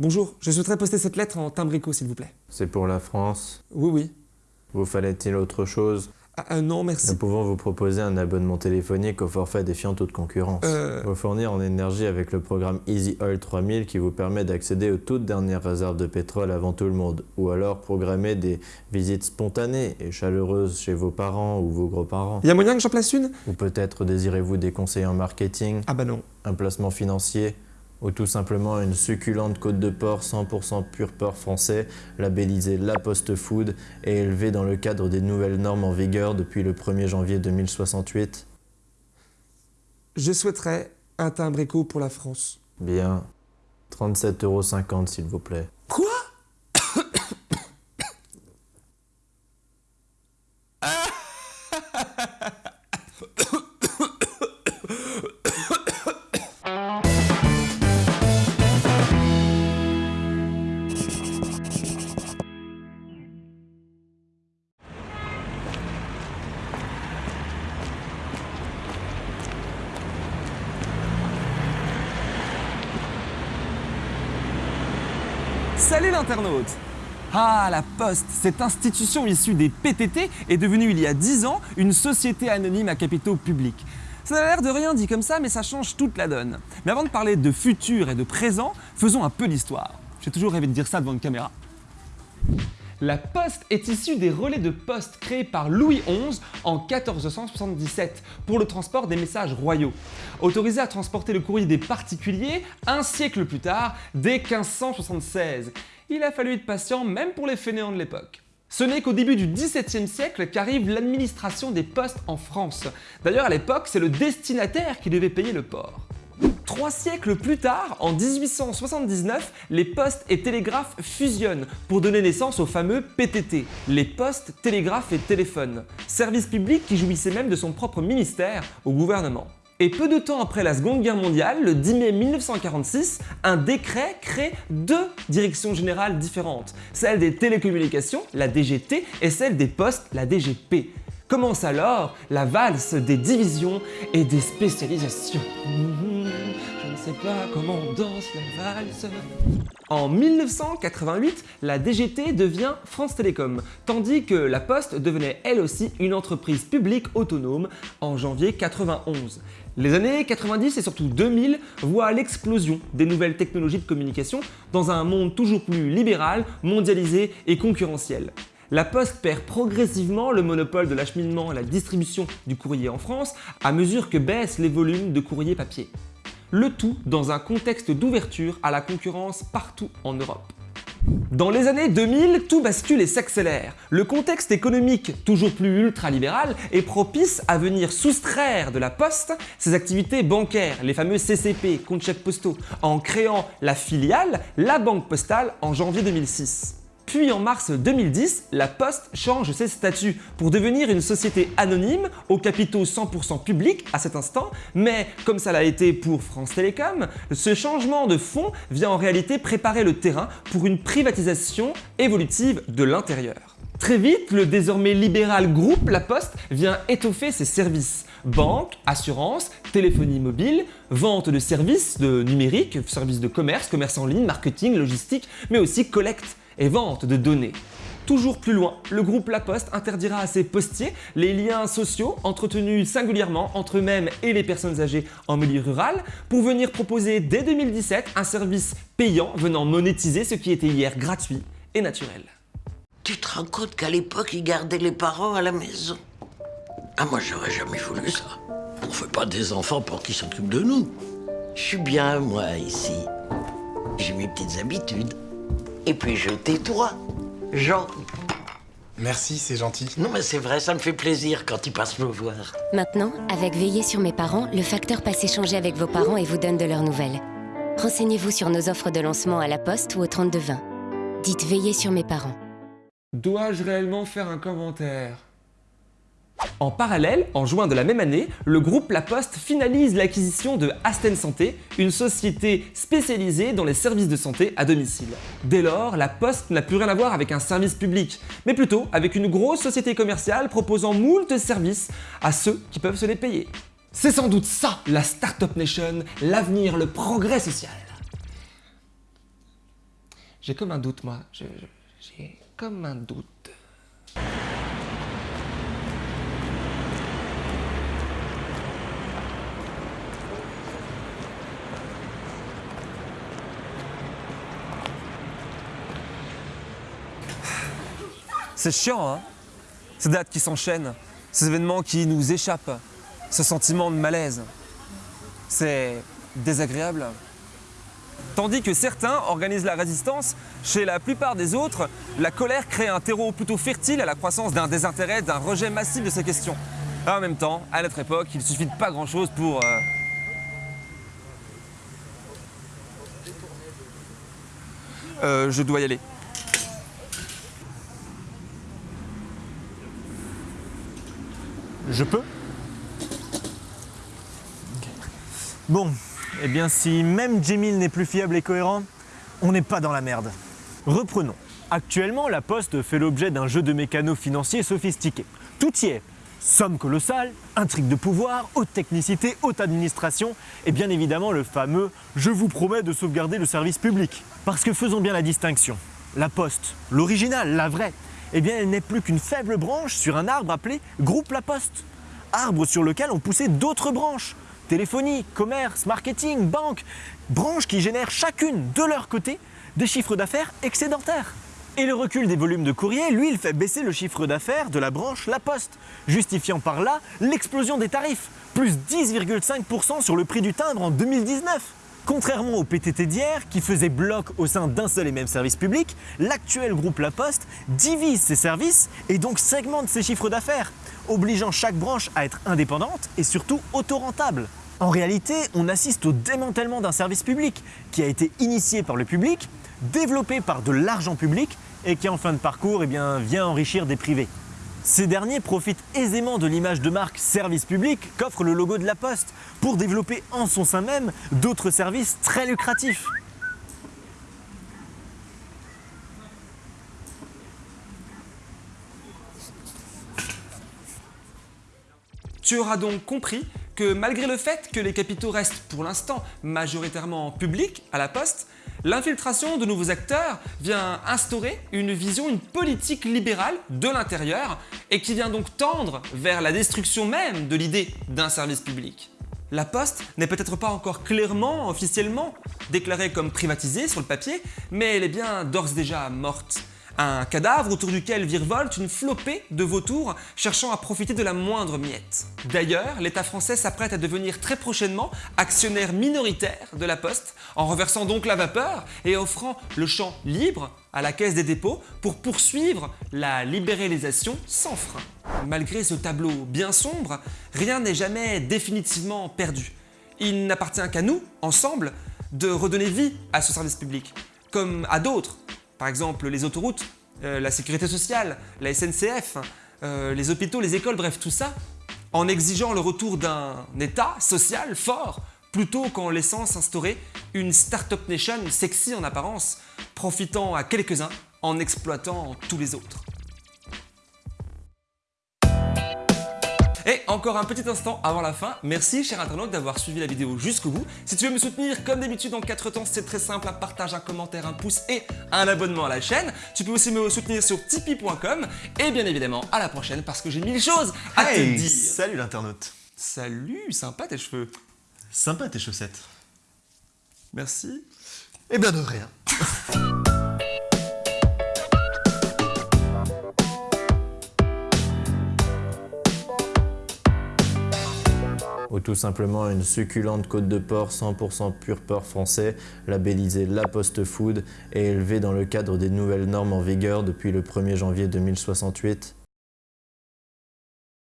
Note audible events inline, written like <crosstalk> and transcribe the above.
Bonjour, je souhaiterais poster cette lettre en timbrico, s'il vous plaît. C'est pour la France? Oui, oui. Vous fallait-il autre chose? Ah, ah, non, merci. Nous pouvons vous proposer un abonnement téléphonique au forfait défiant toute concurrence. Euh, Vous fournir en énergie avec le programme Easy Oil 3000 qui vous permet d'accéder aux toutes dernières réserves de pétrole avant tout le monde. Ou alors programmer des visites spontanées et chaleureuses chez vos parents ou vos gros-parents. y a moyen que j'en place une? Ou peut-être désirez-vous des conseils en marketing, Ah bah non. un placement financier? Ou tout simplement une succulente côte de porc 100% pur porc français, labellisée La Poste Food et élevée dans le cadre des nouvelles normes en vigueur depuis le 1er janvier 2068 Je souhaiterais un timbrico pour la France. Bien. 37,50€ s'il vous plaît. Salut l'internaute Ah, la Poste, cette institution issue des PTT est devenue il y a 10 ans une société anonyme à capitaux publics. Ça a l'air de rien dit comme ça, mais ça change toute la donne. Mais avant de parler de futur et de présent, faisons un peu d'histoire. J'ai toujours rêvé de dire ça devant une caméra. La poste est issue des relais de poste créés par Louis XI en 1477 pour le transport des messages royaux. Autorisé à transporter le courrier des particuliers, un siècle plus tard, dès 1576. Il a fallu être patient même pour les fainéants de l'époque. Ce n'est qu'au début du XVIIe siècle qu'arrive l'administration des postes en France. D'ailleurs à l'époque, c'est le destinataire qui devait payer le port. Trois siècles plus tard, en 1879, les postes et télégraphes fusionnent pour donner naissance au fameux PTT, les postes, télégraphes et téléphones, service public qui jouissait même de son propre ministère au gouvernement. Et peu de temps après la Seconde Guerre mondiale, le 10 mai 1946, un décret crée deux directions générales différentes, celle des télécommunications, la DGT, et celle des postes, la DGP. Commence alors la valse des divisions et des spécialisations. Pas comment on danse la valse. En 1988, la DGT devient France Télécom, tandis que la Poste devenait elle aussi une entreprise publique autonome en janvier 91. Les années 90 et surtout 2000 voient l'explosion des nouvelles technologies de communication dans un monde toujours plus libéral, mondialisé et concurrentiel. La Poste perd progressivement le monopole de l'acheminement et la distribution du courrier en France à mesure que baissent les volumes de courrier papier. Le tout dans un contexte d'ouverture à la concurrence partout en Europe. Dans les années 2000, tout bascule et s'accélère. Le contexte économique, toujours plus ultralibéral, est propice à venir soustraire de la Poste ses activités bancaires, les fameux CCP, comptes chèques postaux, en créant la filiale, la Banque Postale, en janvier 2006. Puis en mars 2010, la Poste change ses statuts pour devenir une société anonyme aux capitaux 100% publics à cet instant, mais comme ça l'a été pour France Télécom, ce changement de fond vient en réalité préparer le terrain pour une privatisation évolutive de l'intérieur. Très vite, le désormais libéral groupe La Poste vient étoffer ses services. Banque, assurance, téléphonie mobile, vente de services de numérique, services de commerce, commerce en ligne, marketing, logistique, mais aussi collecte et vente de données. Toujours plus loin, le groupe La Poste interdira à ses postiers les liens sociaux entretenus singulièrement entre eux-mêmes et les personnes âgées en milieu rural pour venir proposer dès 2017 un service payant venant monétiser ce qui était hier gratuit et naturel. Tu te rends compte qu'à l'époque, ils gardaient les parents à la maison? Ah, moi, j'aurais jamais voulu ça. On fait pas des enfants pour qu'ils s'occupent de nous. Je suis bien, moi, ici. J'ai mes petites habitudes. Et puis, je tais-toi. Jean. Merci, c'est gentil. Non, mais c'est vrai, ça me fait plaisir quand ils passent me voir. Maintenant, avec Veiller sur mes parents, le facteur passe échanger avec vos parents et vous donne de leurs nouvelles. Renseignez-vous sur nos offres de lancement à la poste ou au 3220. Dites Veiller sur mes parents. Dois-je réellement faire un commentaire? En parallèle, en juin de la même année, le groupe La Poste finalise l'acquisition de Asten Santé, une société spécialisée dans les services de santé à domicile. Dès lors, La Poste n'a plus rien à voir avec un service public, mais plutôt avec une grosse société commerciale proposant moult services à ceux qui peuvent se les payer. C'est sans doute ça, la Startup Nation, l'avenir, le progrès social. J'ai comme un doute, moi. J'ai comme un doute. C'est chiant, hein Ces dates qui s'enchaînent, ces événements qui nous échappent, ce sentiment de malaise. C'est désagréable. Tandis que certains organisent la résistance, chez la plupart des autres, la colère crée un terreau plutôt fertile à la croissance d'un désintérêt, d'un rejet massif de ces questions. En même temps, à notre époque, il suffit de pas grand-chose pour... euh, Euh, je dois y aller. Je peux Bon, eh bien si même Jemil n'est plus fiable et cohérent, on n'est pas dans la merde. Reprenons. Actuellement, la Poste fait l'objet d'un jeu de mécanos financiers sophistiqué. Tout y est. Somme colossale, intrigue de pouvoir, haute technicité, haute administration et bien évidemment le fameux « je vous promets de sauvegarder le service public ». Parce que faisons bien la distinction. La Poste, l'original, la vraie, eh bien elle n'est plus qu'une faible branche sur un arbre appelé Groupe La Poste. Arbre sur lequel ont poussé d'autres branches. Téléphonie, commerce, marketing, banque. Branches qui génèrent chacune de leur côté des chiffres d'affaires excédentaires. Et le recul des volumes de courrier, lui, il fait baisser le chiffre d'affaires de la branche La Poste, justifiant par là l'explosion des tarifs, plus 10,5% sur le prix du timbre en 2019. Contrairement au PTT d'hier, qui faisait bloc au sein d'un seul et même service public, l'actuel groupe La Poste divise ses services et donc segmente ses chiffres d'affaires, obligeant chaque branche à être indépendante et surtout autorentable. En réalité, on assiste au démantèlement d'un service public qui a été initié par le public, développé par de l'argent public et qui en fin de parcours eh vient enrichir des privés. Ces derniers profitent aisément de l'image de marque service public qu'offre le logo de la Poste pour développer en son sein même d'autres services très lucratifs. Tu auras donc compris que malgré le fait que les capitaux restent pour l'instant majoritairement publics à la poste, l'infiltration de nouveaux acteurs vient instaurer une vision, une politique libérale de l'intérieur et qui vient donc tendre vers la destruction même de l'idée d'un service public. La Poste n'est peut-être pas encore clairement, officiellement, déclarée comme privatisée sur le papier, mais elle est bien d'ores et déjà morte. Un cadavre autour duquel virevolte une flopée de vautours cherchant à profiter de la moindre miette. D'ailleurs, l'État français s'apprête à devenir très prochainement actionnaire minoritaire de la Poste, en reversant donc la vapeur et offrant le champ libre à la Caisse des dépôts pour poursuivre la libéralisation sans frein. Malgré ce tableau bien sombre, rien n'est jamais définitivement perdu. Il n'appartient qu'à nous, ensemble, de redonner vie à ce service public, comme à d'autres, par exemple les autoroutes, euh, la sécurité sociale, la SNCF, euh, les hôpitaux, les écoles, bref tout ça, en exigeant le retour d'un État social fort, plutôt qu'en laissant s'instaurer une start-up nation sexy en apparence, profitant à quelques-uns en exploitant tous les autres. Et encore un petit instant avant la fin, merci cher internaute d'avoir suivi la vidéo jusqu'au bout. Si tu veux me soutenir comme d'habitude en 4 temps, c'est très simple, un partage, un commentaire, un pouce et un abonnement à la chaîne. Tu peux aussi me soutenir sur tipeee.com et bien évidemment à la prochaine parce que j'ai mille choses à Hey, te dire. Salut l'internaute Salut, sympa tes cheveux. Sympa tes chaussettes. Merci. Eh bien de rien. <laughs> ou tout simplement une succulente côte de porc 100% pur porc français, labellisée La Poste Food et élevée dans le cadre des nouvelles normes en vigueur depuis le 1er janvier 2068